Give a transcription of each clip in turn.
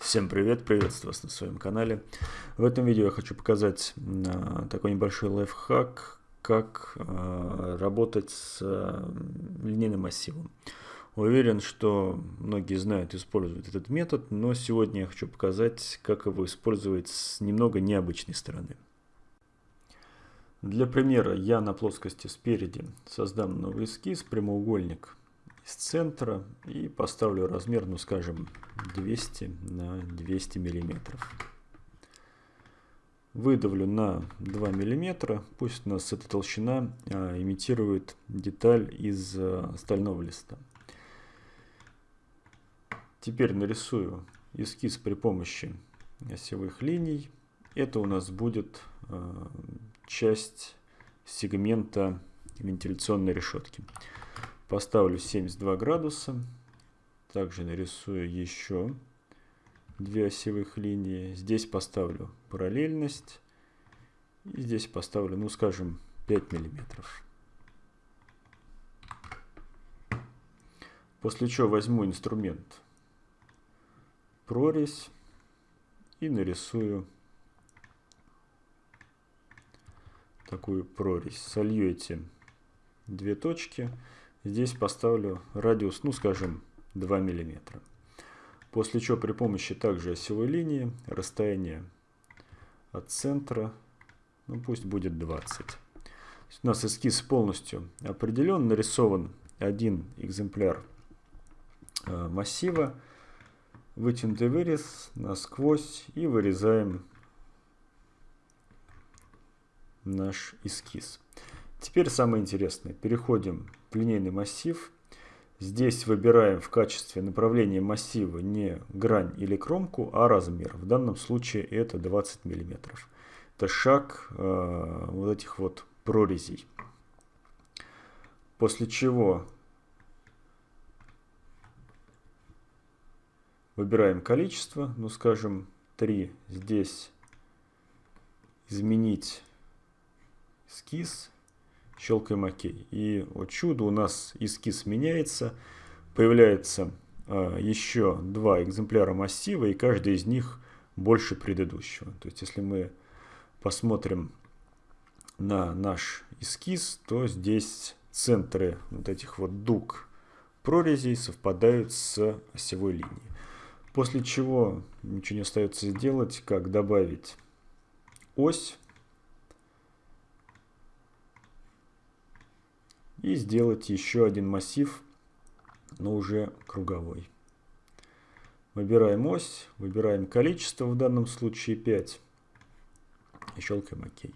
Всем привет, приветствую вас на своем канале. В этом видео я хочу показать а, такой небольшой лайфхак, как а, работать с а, линейным массивом. Уверен, что многие знают, используют этот метод, но сегодня я хочу показать, как его использовать с немного необычной стороны. Для примера я на плоскости спереди создам новый эскиз, прямоугольник из центра и поставлю размер, ну скажем, 200 на 200 миллиметров. Выдавлю на 2 миллиметра, пусть у нас эта толщина а, имитирует деталь из а, стального листа. Теперь нарисую эскиз при помощи осевых линий. Это у нас будет а, часть сегмента вентиляционной решетки. Поставлю 72 градуса. Также нарисую еще две осевых линии. Здесь поставлю параллельность. И здесь поставлю, ну скажем, 5 миллиметров. После чего возьму инструмент прорезь и нарисую такую прорезь. Солью эти две точки. Здесь поставлю радиус, ну скажем, 2 мм. После чего при помощи также осевой линии расстояние от центра, ну пусть будет 20. У нас эскиз полностью определен, нарисован один экземпляр э, массива, вытянутый вырез насквозь и вырезаем наш эскиз. Теперь самое интересное. Переходим линейный массив. Здесь выбираем в качестве направления массива не грань или кромку, а размер. В данном случае это 20 мм. Это шаг э, вот этих вот прорезей. После чего выбираем количество, ну скажем 3. Здесь изменить эскиз щелкаем ОК. И вот чудо, у нас эскиз меняется, появляется э, еще два экземпляра массива, и каждый из них больше предыдущего. То есть, если мы посмотрим на наш эскиз, то здесь центры вот этих вот дуг прорезей совпадают с осевой линией. После чего ничего не остается сделать, как добавить ось и сделать еще один массив, но уже круговой. Выбираем ось, выбираем количество, в данном случае 5, и щелкаем ОК.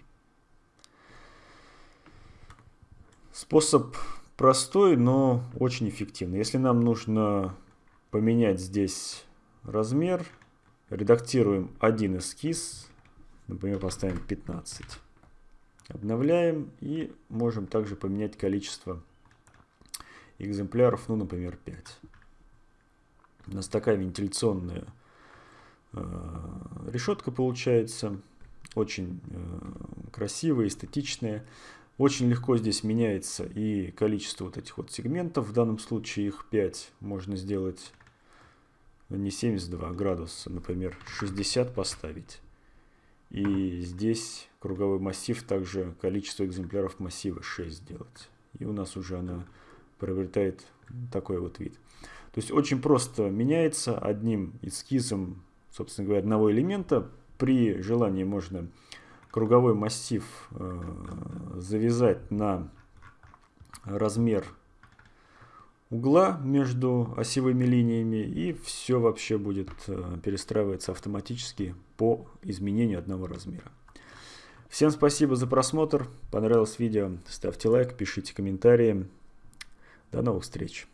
Способ простой, но очень эффективный. Если нам нужно поменять здесь размер, редактируем один эскиз, например, поставим 15. Обновляем и можем также поменять количество экземпляров, ну, например, 5. У нас такая вентиляционная э, решетка получается, очень э, красивая, эстетичная. Очень легко здесь меняется и количество вот этих вот сегментов, в данном случае их 5, можно сделать не 72 градуса, например, 60 поставить. И здесь круговой массив, также количество экземпляров массива 6 сделать. И у нас уже она приобретает такой вот вид. То есть очень просто меняется одним эскизом, собственно говоря, одного элемента. При желании можно круговой массив э, завязать на размер угла между осевыми линиями и все вообще будет э, перестраиваться автоматически по изменению одного размера. Всем спасибо за просмотр. Понравилось видео? Ставьте лайк, пишите комментарии. До новых встреч.